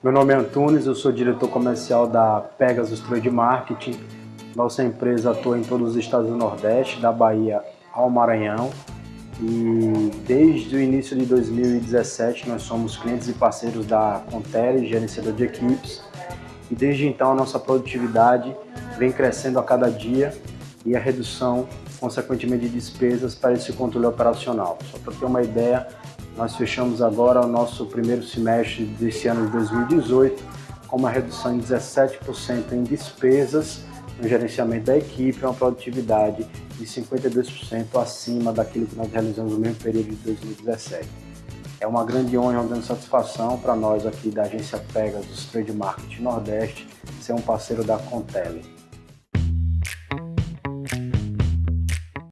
Meu nome é Antunes, eu sou diretor comercial da Pegasus Trade Marketing. Nossa empresa atua em todos os estados do Nordeste, da Bahia ao Maranhão. E desde o início de 2017 nós somos clientes e parceiros da Contele, gerenciador de equipes. E desde então a nossa produtividade vem crescendo a cada dia e a redução, consequentemente, de despesas para esse controle operacional. Só para ter uma ideia, nós fechamos agora o nosso primeiro semestre desse ano de 2018 com uma redução em 17% em despesas no gerenciamento da equipe, uma produtividade de 52% acima daquilo que nós realizamos no mesmo período de 2017. É uma grande honra e uma grande satisfação para nós aqui da agência Pegasus Trade Marketing Nordeste ser um parceiro da Contele.